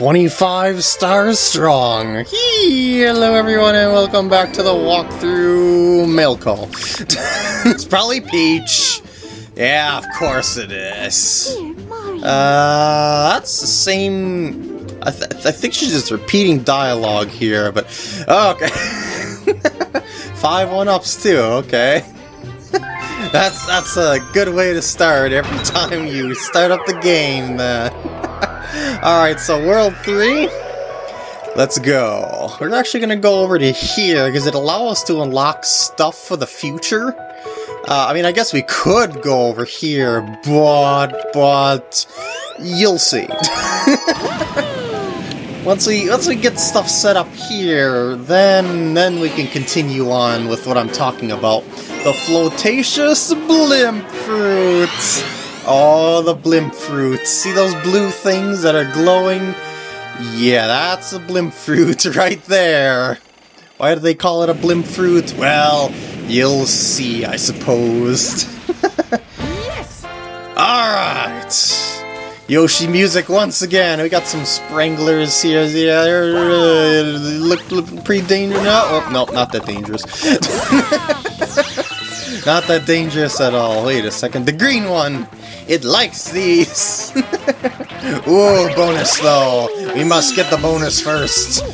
25 stars strong. Hello everyone and welcome back to the walkthrough mail call. it's probably Peach. Yeah, of course it is. Uh, that's the same... I, th I think she's just repeating dialogue here, but... Oh, okay. Five one-ups too, okay. that's that's a good way to start every time you start up the game. Uh, Alright, so World 3, let's go. We're actually going to go over to here, because it allows us to unlock stuff for the future. Uh, I mean, I guess we could go over here, but, but, you'll see. once we once we get stuff set up here, then then we can continue on with what I'm talking about. The Flotaceous Blimp Fruits! Oh, the blimp fruits. See those blue things that are glowing? Yeah, that's a blimp fruit right there. Why do they call it a blimp fruit? Well, you'll see, I suppose. yes! Alright! Yoshi music once again. We got some spranglers here. Yeah, uh, look, look pretty dangerous now. Oh, no, not that dangerous. not that dangerous at all. Wait a second. The green one! It likes these! Ooh, bonus though! We must get the bonus first!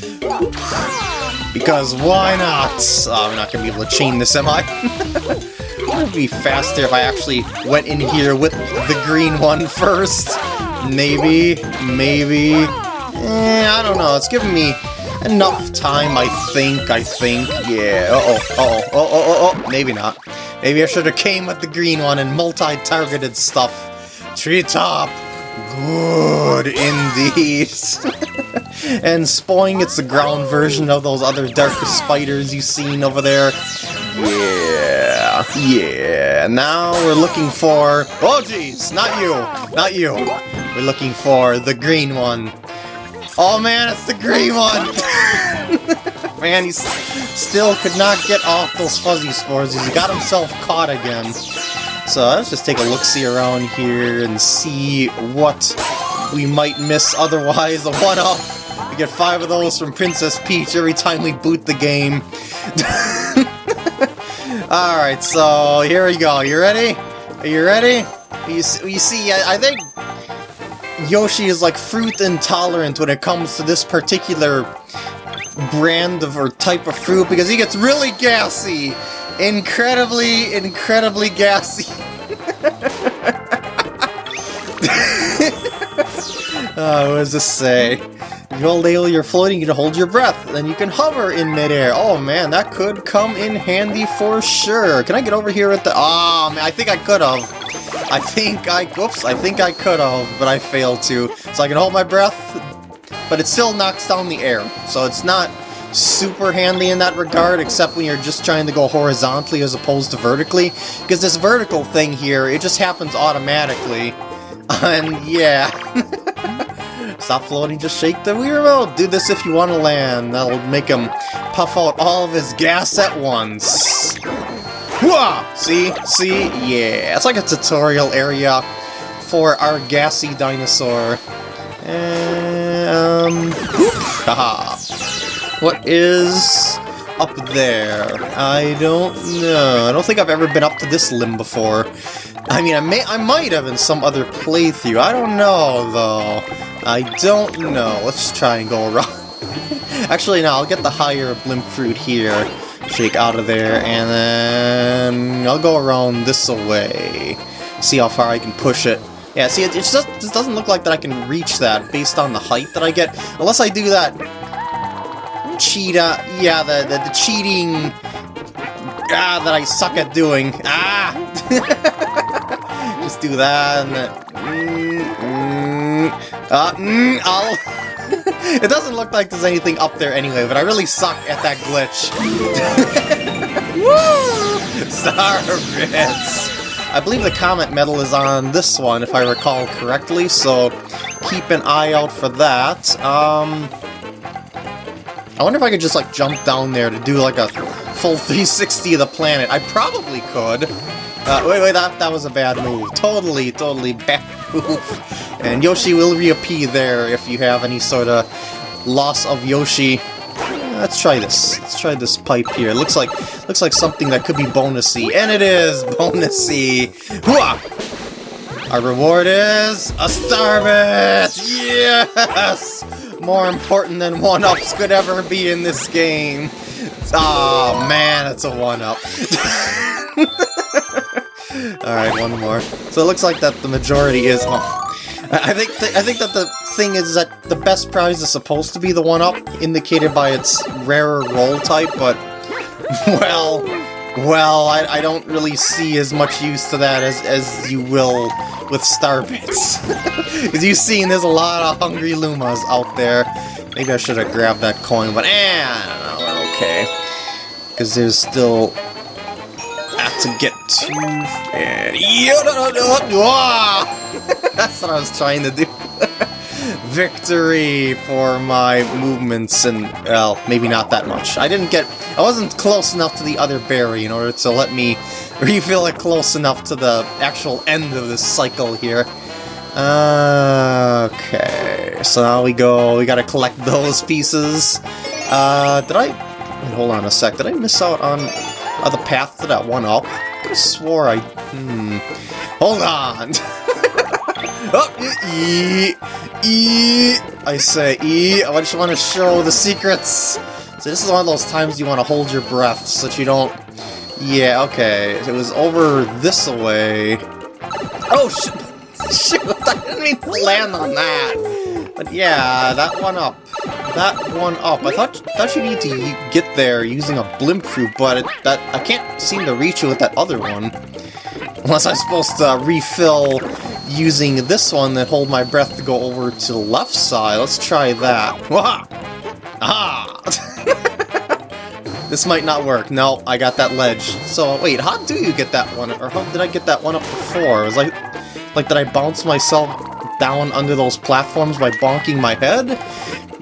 Because why not? Oh, I'm not gonna be able to chain this, am I? it would be faster if I actually went in here with the green one first. Maybe, maybe... Eh, I don't know, it's giving me enough time, I think, I think. Yeah, uh-oh, uh-oh, uh-oh, uh-oh, maybe not. Maybe I should have came with the green one and multi-targeted stuff. Treetop! Good indeed! and Spoing, it's the ground version of those other darker spiders you've seen over there. Yeah, yeah. Now we're looking for... Oh jeez, not you, not you. We're looking for the green one. Oh man, it's the green one! man, he still could not get off those fuzzy spores. He's got himself caught again. So let's just take a look-see around here and see what we might miss otherwise. A one-up! We get five of those from Princess Peach every time we boot the game. Alright, so here we go. You ready? Are you ready? You, you see, I, I think Yoshi is like fruit intolerant when it comes to this particular brand of or type of fruit because he gets really gassy incredibly, incredibly gassy. oh, what does this say? If you hold you're floating, you can hold your breath, then you can hover in midair. Oh man, that could come in handy for sure. Can I get over here with the... Oh man, I think I could have. I think I... Whoops, I think I could have, but I failed to. So I can hold my breath, but it still knocks down the air. So it's not super handy in that regard, except when you're just trying to go horizontally as opposed to vertically. Because this vertical thing here, it just happens automatically. And yeah. Stop floating, just shake the wheel. Do this if you want to land. That'll make him puff out all of his gas at once. Whoa! See? See? Yeah. It's like a tutorial area for our gassy dinosaur. And, um... Haha. What is up there? I don't know. I don't think I've ever been up to this limb before. I mean, I may, I might have in some other playthrough. I don't know, though. I don't know. Let's try and go around. Actually, no, I'll get the higher blimp fruit here. Shake out of there, and then I'll go around this way. See how far I can push it. Yeah, see, it, it just it doesn't look like that I can reach that based on the height that I get. Unless I do that cheetah, yeah, the, the, the cheating, ah, that I suck at doing, ah! Just do that, and then, mm, mm, uh, mm, I'll... it doesn't look like there's anything up there anyway, but I really suck at that glitch. Woo! Star Bits! I believe the Comet Medal is on this one, if I recall correctly, so keep an eye out for that. Um, I wonder if I could just, like, jump down there to do, like, a full 360 of the planet. I probably could. Uh, wait, wait, that, that was a bad move. Totally, totally bad move. And Yoshi will reappear there if you have any sort of loss of Yoshi. Let's try this. Let's try this pipe here. It looks like looks like something that could be bonusy, and it is bonusy. Hooah! Our reward is a Starbit! Yes! More important than one-ups could ever be in this game. Oh man, it's a one-up. Alright, one more. So it looks like that the majority is... Oh, I think th I think that the thing is that the best prize is supposed to be the one-up, indicated by its rarer roll type, but well, well, I, I don't really see as much use to that as as you will with Starbits. Because you've seen there's a lot of hungry Lumas out there. Maybe I should have grabbed that coin, but eh, I don't know, okay. Because there's still to get to... And... That's what I was trying to do. Victory for my movements and, well, maybe not that much. I didn't get... I wasn't close enough to the other berry in order to let me refill it close enough to the actual end of this cycle here. Uh, okay, so now we go, we gotta collect those pieces. Uh, did I... Wait, hold on a sec, did I miss out on uh, the path to that one up? I could have swore I... Hmm... Hold on! oh, e, e, I say E. I just want to show the secrets. So this is one of those times you want to hold your breath so that you don't... Yeah, okay. It was over this way. Oh, shoot! Shoot! I didn't mean to land on that! But yeah, that one up. That one up. I thought thought you need to get there using a blimp fruit, but it, that I can't seem to reach it with that other one. Unless I'm supposed to refill using this one that hold my breath to go over to the left side. Let's try that. Wah! Ah! this might not work. No, I got that ledge. So, wait, how do you get that one? Or how did I get that one up before? It was like, like, did I bounce myself down under those platforms by bonking my head?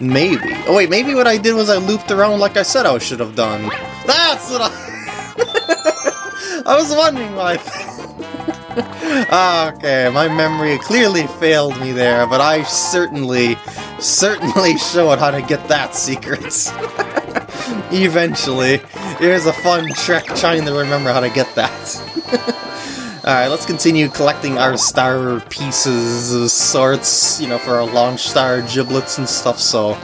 Maybe. Oh wait, maybe what I did was I looped around like I said I should have done. That's what I... I was wondering why... Ah, okay, my memory clearly failed me there, but I certainly, certainly showed how to get that secret. Eventually. Here's a fun trick trying to remember how to get that. Alright, let's continue collecting our star pieces, sorts, you know, for our launch star giblets and stuff, so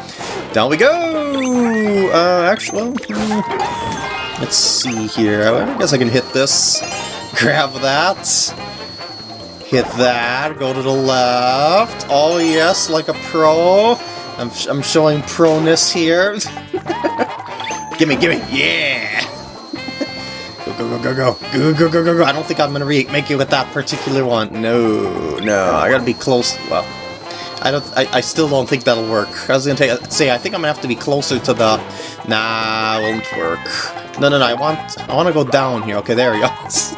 down we go! Uh, actually, hmm, let's see here, I guess I can hit this, grab that, hit that, go to the left, oh yes, like a pro, I'm, I'm showing proness here, gimme, gimme, yeah! Go, go, go, go. Go, go, go, go, go. I don't think I'm going to make it with that particular one. No, no. I got to be close. Well, I don't. I, I still don't think that'll work. I was going to say, I think I'm going to have to be closer to the... Nah, won't work. No, no, no. I want, I want to go down here. Okay, there he goes.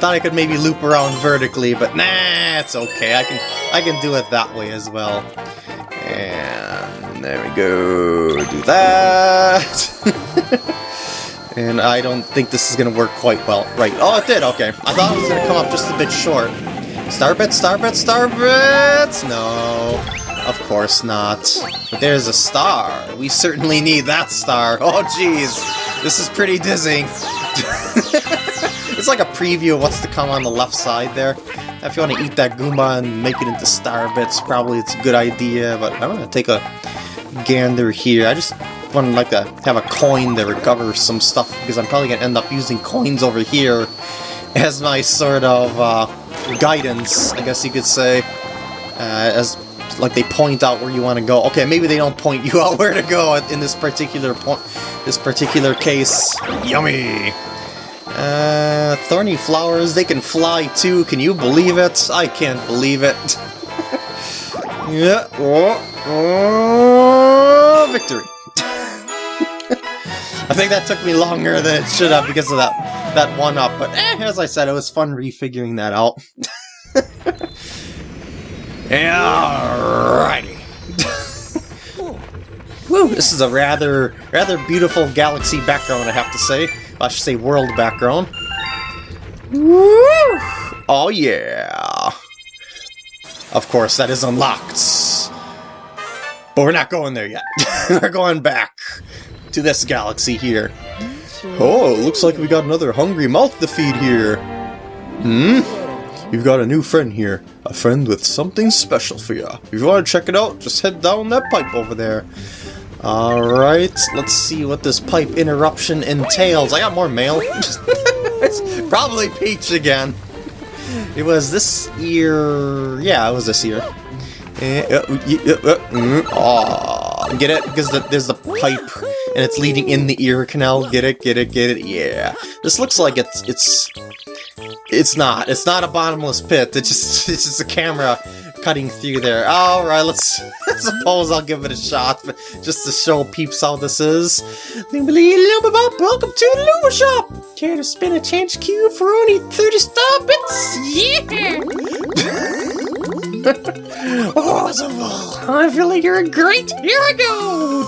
Thought I could maybe loop around vertically, but nah, it's okay. I can, I can do it that way as well. And there we go. Do that. And I don't think this is going to work quite well. Right. Oh, it did. Okay. I thought it was going to come up just a bit short. Starbits, Starbits, Starbits! No. Of course not. But there's a star. We certainly need that star. Oh, jeez. This is pretty dizzy. it's like a preview of what's to come on the left side there. If you want to eat that Goomba and make it into Starbits, probably it's a good idea, but I'm going to take a gander here. I just would like to have a coin to recover some stuff, because I'm probably going to end up using coins over here as my sort of uh, guidance, I guess you could say, uh, as like they point out where you want to go. Okay, maybe they don't point you out where to go in this particular point, this particular case. Yummy! Uh, thorny flowers, they can fly too, can you believe it? I can't believe it. yeah, oh, oh, I think that took me longer than it should have because of that that one up, but eh, as I said, it was fun refiguring that out. Alrighty. Woo, this is a rather rather beautiful galaxy background, I have to say. I should say world background. Woo! Oh yeah! Of course, that is unlocked. But we're not going there yet. we're going back to this galaxy here. Oh, looks like we got another hungry mouth to feed here. Hmm? You've got a new friend here. A friend with something special for you. If you want to check it out, just head down that pipe over there. Alright, let's see what this pipe interruption entails. I got more mail. it's probably Peach again. It was this year... Yeah, it was this year. Oh, eh, uh, uh, mm, get it? Because the, there's the pipe, and it's leading in the ear canal. Get it? Get it? Get it? Yeah. This looks like it's it's it's not. It's not a bottomless pit. It's just it's just a camera cutting through there. Alright, let's I suppose I'll give it a shot, just to show peeps how this is. Welcome to the Luma Shop! Care to spin a chance cube for only 30 star bits? Yeah! Oh, I feel like you're a great hero!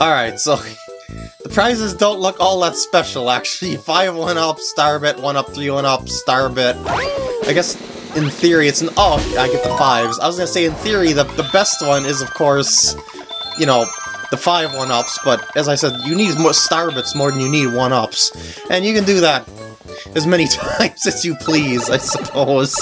Alright, so the prizes don't look all that special, actually. 5 1 up, Starbit, 1 up, 3 1 up, Starbit. I guess in theory it's an- oh, I get the 5s. I was gonna say in theory the, the best one is of course, you know, the 5 1-ups, but as I said, you need more Starbits more than you need 1-ups. And you can do that as many times as you please, I suppose.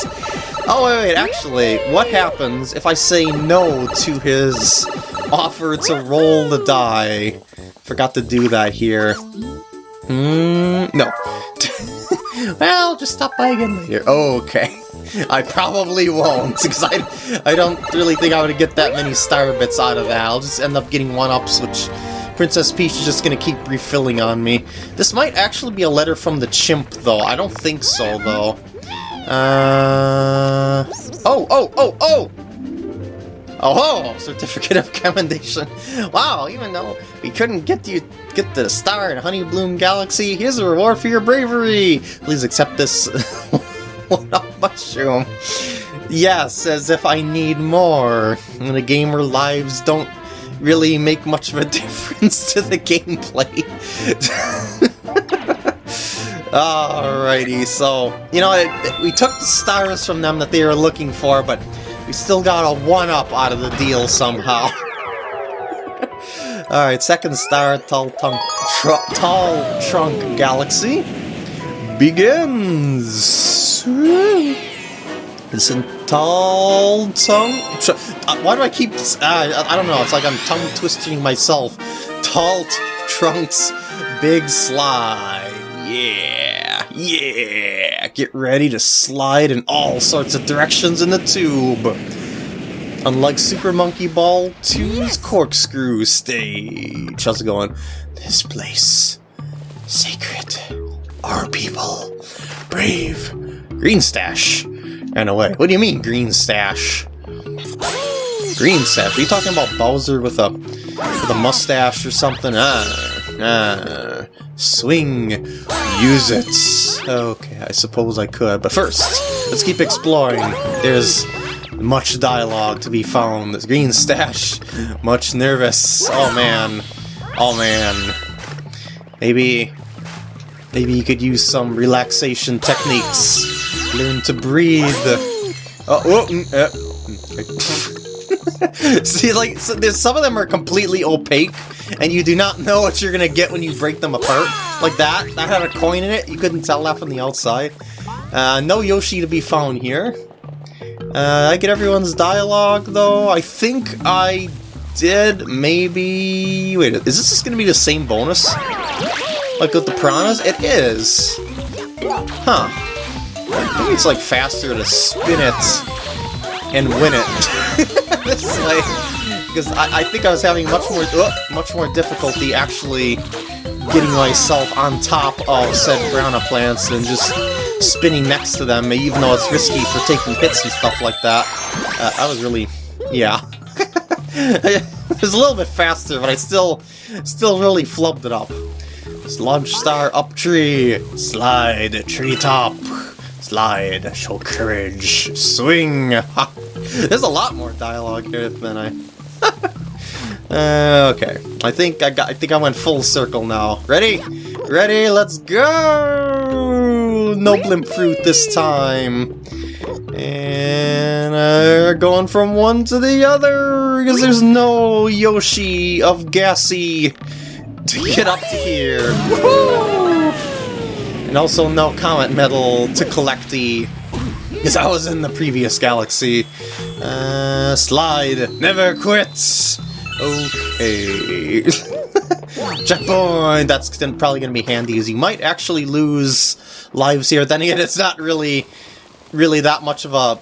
Oh, wait, wait, actually, what happens if I say no to his offer to roll the die? Forgot to do that here. Hmm, no. well, just stop by again later. Okay. I probably won't, because I, I don't really think I would get that many star bits out of that. I'll just end up getting one-ups, which Princess Peach is just to keep refilling on me. This might actually be a letter from the chimp, though. I don't think so, though. Uh... Oh, oh, oh, oh! Oh, certificate of commendation. Wow, even though we couldn't get you get the star in Honeybloom Galaxy, here's a reward for your bravery. Please accept this one-up mushroom. Yes, as if I need more. And the gamer lives don't really make much of a difference to the gameplay. Alrighty, so, you know, it, it, we took the stars from them that they were looking for, but we still got a one-up out of the deal somehow. Alright, second star, Tall, tongue, tr tall Trunk Galaxy begins! Listen, Tall Tongue... Uh, why do I keep... Uh, I don't know, it's like I'm tongue-twisting myself. Tall Trunks Big Slide. Yeah, yeah! Get ready to slide in all sorts of directions in the tube! Unlike Super Monkey Ball 2's corkscrew stage. How's it going? This place. Sacred. Our people. Brave. Green Stash. Ran away. What do you mean, Green Stash? Green Stash? Are you talking about Bowser with a with a mustache or something? Ah, ah. Swing. Use it. Okay, I suppose I could. But first, let's keep exploring. There's much dialogue to be found. This green stash, much nervous. Oh man. Oh man. Maybe... Maybe you could use some relaxation techniques. Learn to breathe. Oh, oh mm, uh, See, like, so there's some of them are completely opaque, and you do not know what you're gonna get when you break them apart. Like that, that had a coin in it, you couldn't tell that from the outside. Uh, no Yoshi to be found here. Uh, I get everyone's dialogue, though. I think I did, maybe... Wait, is this just to be the same bonus? Like with the piranhas? It is! Huh. Maybe it's like faster to spin it and win it this way. Because I, I, think I was having much more uh, much more difficulty actually getting myself on top of said piranha plants than just spinning next to them, even though it's risky for taking hits and stuff like that. Uh, I was really... yeah. it was a little bit faster, but I still still really flubbed it up. Launch star up tree, slide tree top, slide, show courage, swing. There's a lot more dialogue here than I... uh, okay, I think I got. I think I went full circle now. Ready? Ready? Let's go! no blimp fruit this time. And uh, going from one to the other, because there's no Yoshi of Gassy to get up to here. And also no Comet Medal to collect the... Because I was in the previous galaxy. Uh, slide, never quits! Okay. Checkpoint! That's probably going to be handy, as you might actually lose lives here. Then again, it's not really, really that much of a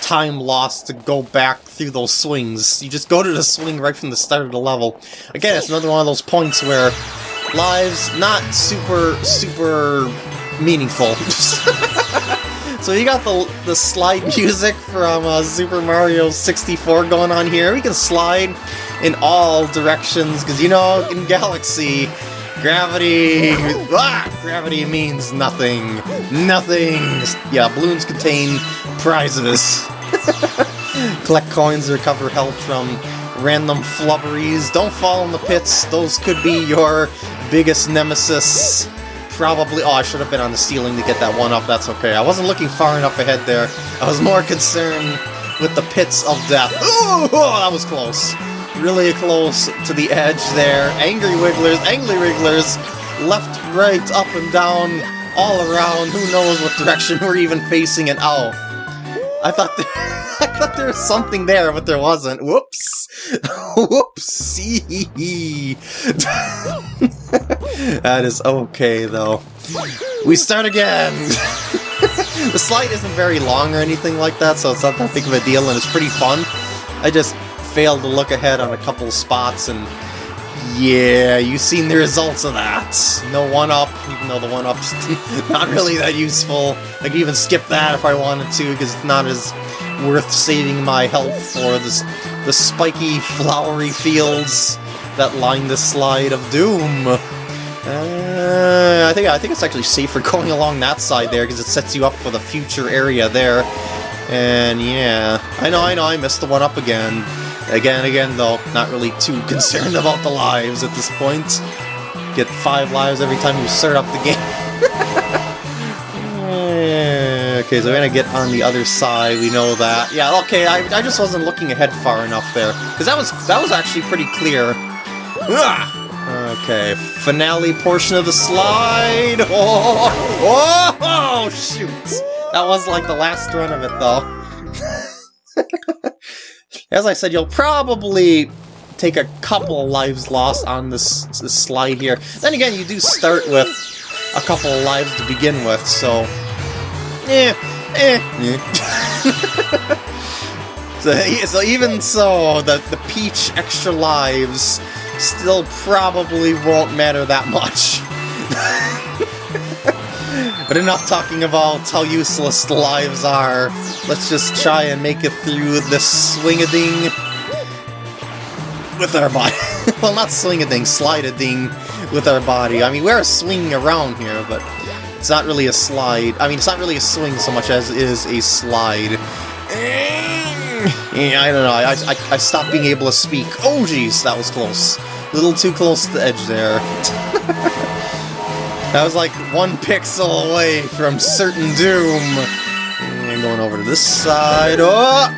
time lost to go back through those swings. You just go to the swing right from the start of the level. Again, it's another one of those points where lives not super, super meaningful. so you got the, the slide music from uh, Super Mario 64 going on here. We can slide in all directions, because you know, in Galaxy, gravity... ah, gravity means nothing. Nothing! Yeah, balloons contain prizes. Collect coins, recover health from random flubberies. Don't fall in the pits, those could be your biggest nemesis. Probably... Oh, I should have been on the ceiling to get that one up, that's okay. I wasn't looking far enough ahead there. I was more concerned with the pits of death. Ooh, oh, that was close really close to the edge there. Angry Wigglers, Angry Wigglers, left, right, up and down, all around. Who knows what direction we're even facing and oh. I thought there, I thought there was something there, but there wasn't. Whoops. Whoopsie. that is okay, though. We start again! the slide isn't very long or anything like that, so it's not that big of a deal, and it's pretty fun. I just failed to look ahead on a couple spots, and yeah, you've seen the results of that. No 1-up, even though the 1-up's not really that useful. I could even skip that if I wanted to, because it's not as worth saving my health for this, the spiky, flowery fields that line the slide of doom. Uh, I think I think it's actually safer going along that side there because it sets you up for the future area there. And yeah, I know, I know, I missed the one up again. Again, again, though, not really too concerned about the lives at this point. Get five lives every time you start up the game. okay, so we're gonna get on the other side, we know that. Yeah, okay, I, I just wasn't looking ahead far enough there. Because that was, that was actually pretty clear. Ah! Okay, finale portion of the slide! Oh, oh, oh, shoot! That was like the last run of it, though. As I said, you'll probably take a couple of lives lost on this, this slide here. Then again, you do start with a couple lives to begin with, so... Eh, eh, eh. so, so even so, the, the Peach extra lives still probably won't matter that much. But enough talking about how useless lives are. Let's just try and make it through this swing-a-ding with our body. well, not swing-a-ding, slide-a-ding with our body. I mean, we're swinging around here, but it's not really a slide. I mean, it's not really a swing so much as it is a slide. Yeah, I don't know, I, I, I stopped being able to speak. Oh, jeez, that was close. A little too close to the edge there. That was like one pixel away from certain doom. And going over to this side. Oh!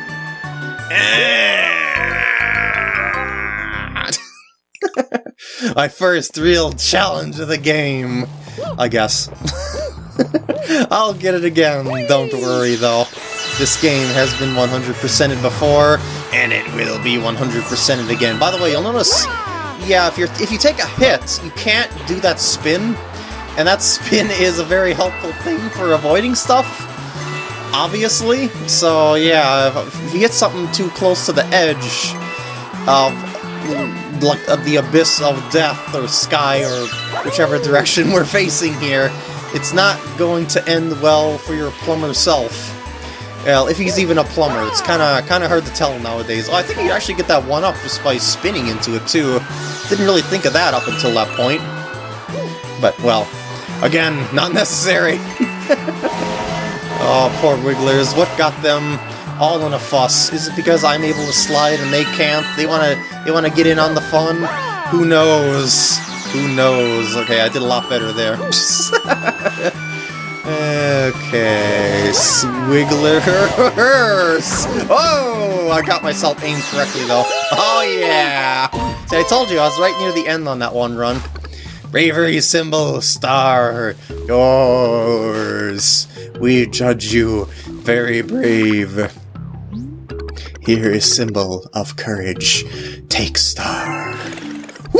My first real challenge of the game, I guess. I'll get it again, don't worry though. This game has been 100%ed before, and it will be 100%ed again. By the way, you'll notice, yeah, if, you're, if you take a hit, you can't do that spin and that spin is a very helpful thing for avoiding stuff, obviously. So yeah, if you get something too close to the edge of like the abyss of death or sky or whichever direction we're facing here, it's not going to end well for your plumber self. Well, if he's even a plumber, it's kind of kind of hard to tell nowadays. Oh, I think you actually get that one up just by spinning into it too. Didn't really think of that up until that point. But well, Again, not necessary. oh, poor Wigglers. What got them all in a fuss? Is it because I'm able to slide and they can't? They wanna they wanna get in on the fun? Who knows? Who knows? Okay, I did a lot better there. Okay, Swigglers! Oh, I got myself aimed correctly though. Oh yeah! See, I told you, I was right near the end on that one run. Bravery symbol, star, yours. We judge you very brave. Here is symbol of courage. Take star.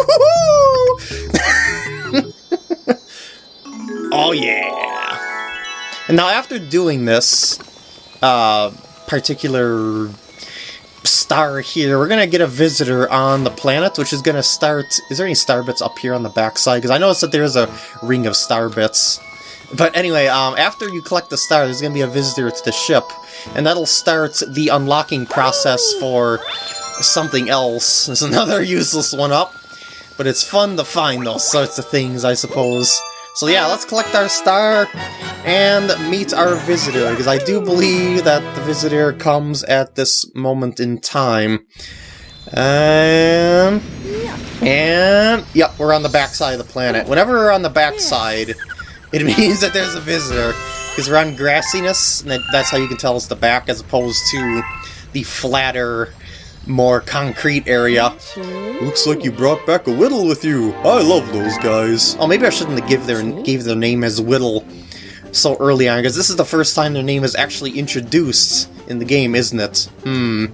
oh yeah! And now after doing this uh, particular star here, we're gonna get a visitor on the planet, which is gonna start... Is there any star bits up here on the backside? Because I noticed that there's a ring of star bits. But anyway, um, after you collect the star, there's going to be a visitor to the ship, and that'll start the unlocking process for something else. There's another useless one up, but it's fun to find those sorts of things, I suppose. So yeah, let's collect our star and meet our visitor, because I do believe that the visitor comes at this moment in time. Um, and... And... Yep, we're on the backside of the planet. Whenever we're on the backside, it means that there's a visitor, because we're on grassiness, and that's how you can tell it's the back as opposed to the flatter, more concrete area. Looks like you brought back a Whittle with you. I love those guys. Oh, maybe I shouldn't have give their, gave their name as Whittle so early on, because this is the first time their name is actually introduced in the game, isn't it? Hmm.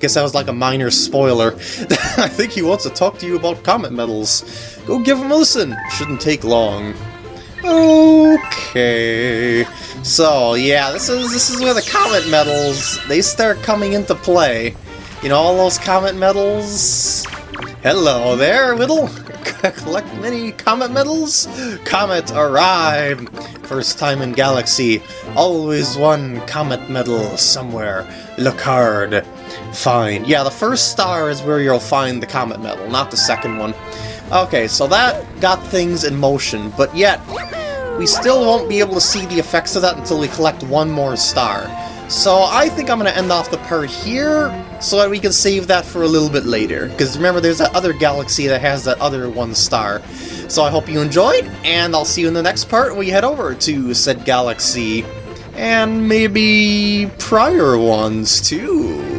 Guess that was like a minor spoiler. I think he wants to talk to you about comet medals. Go give him a listen. Shouldn't take long. Okay. So, yeah, this is this is where the comet medals, they start coming into play. You know, all those comet medals? Hello there, Whittle! Collect many comet medals? Comet arrived! First time in Galaxy. Always one comet medal somewhere. Look hard. Fine. Yeah, the first star is where you'll find the comet medal, not the second one. Okay, so that got things in motion, but yet, we still won't be able to see the effects of that until we collect one more star. So I think I'm going to end off the part here, so that we can save that for a little bit later. Because remember, there's that other galaxy that has that other one star. So I hope you enjoyed, and I'll see you in the next part we head over to said galaxy. And maybe prior ones, too.